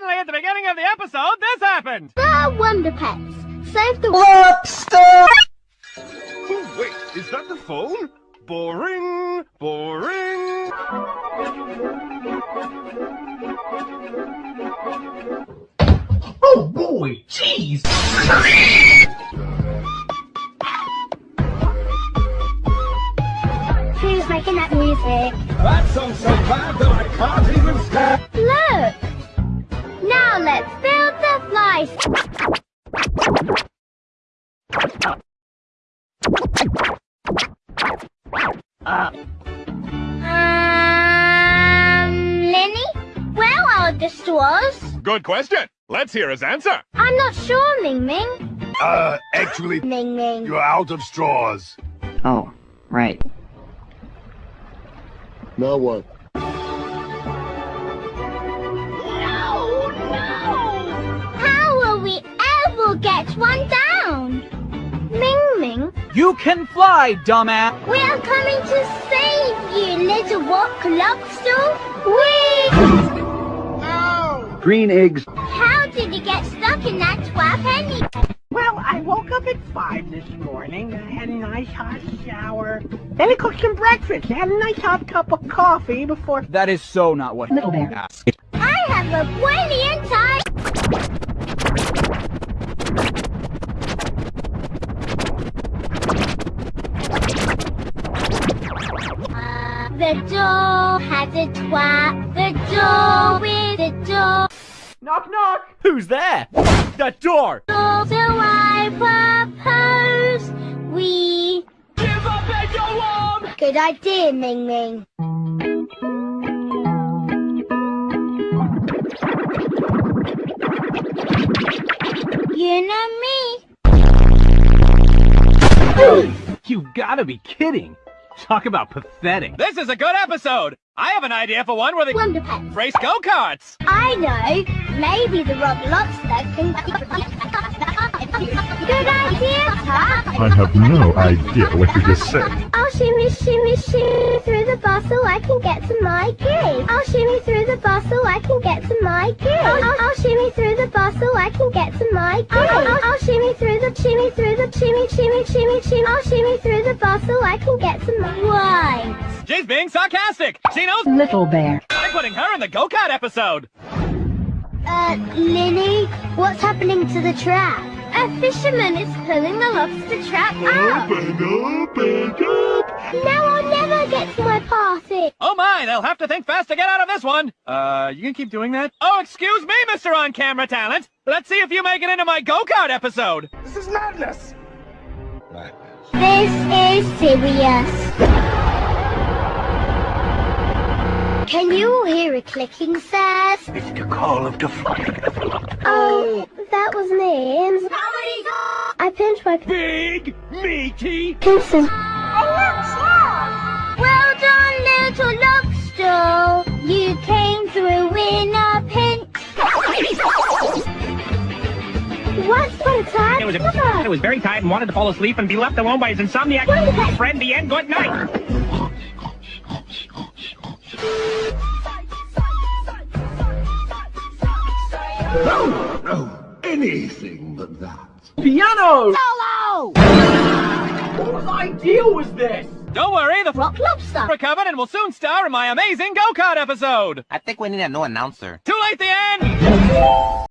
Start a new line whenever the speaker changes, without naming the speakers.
suddenly at the beginning of the episode, this happened!
The Wonder Pets. Save the
Lobster!
Oh, wait, is that the phone? Boring, boring.
Oh boy, jeez!
Who's making that music?
That song's so bad that I can't even stand.
The fly. Um, Linny? Where are the straws?
Good question. Let's hear his answer.
I'm not sure, Ming Ming.
Uh, actually,
Ming Ming.
you're out of straws.
Oh, right.
Now what?
You can fly, dumbass!
we are coming to save you, little rock lobster. Whee!
Green eggs.
How did you get stuck in that twelve penny?
Well, I woke up at 5 this morning. I had a nice hot shower. Then I cooked some breakfast. I had a nice hot cup of coffee before...
That is so not what
Little bear.
asked.
I have a brilliant The door has a twat. The door with a door.
Knock knock! Who's there? The door!
So I propose we
Give up and go on!
Good idea, Ming Ming. You know me.
You gotta be kidding! Talk about pathetic. This is a good episode! I have an idea for one where they
Wonder Pets.
race go-karts!
I know. Maybe the Rob Lobster can. Good idea, Tot.
I have no idea what you just said.
I'll shimmy, shimmy, shimmy through the bar so I can get to my game. I'll shimmy through the bar so I can get to my game. I'll, I'll, I'll shimmy through the bar so I can get to my game. I'll, I'll, I'll shimmy through the shimmy through the shimmy, shimmy, shimmy, shimmy. I'll shimmy through the bar so I can get to my. Right.
She's being sarcastic! She knows
Little bear.
I'm putting her in the go-kart episode!
Uh, Linny, what's happening to the trap? A fisherman is pulling the lobster trap out.
Open, open up!
Party.
My, they'll have to think fast to get out of this one! Uh, you can keep doing that? Oh, excuse me, Mr. On-Camera Talent! Let's see if you make it into my go-kart episode!
This is madness.
This is serious. Can you hear a clicking, sirs?
It's the call of the flying
Oh, that was me. I pinched my
Big, meaty,
Pearson. Once upon a time,
It was, a, it was very tired and wanted to fall asleep and be left alone by his insomniac friend. The end. Good night.
Oh, anything but that.
piano!
Solo!
Whose idea was this? Don't worry, the
Rock lobster.
recovered and will soon star in my amazing go-kart episode!
I think we need a new announcer.
Too late the end!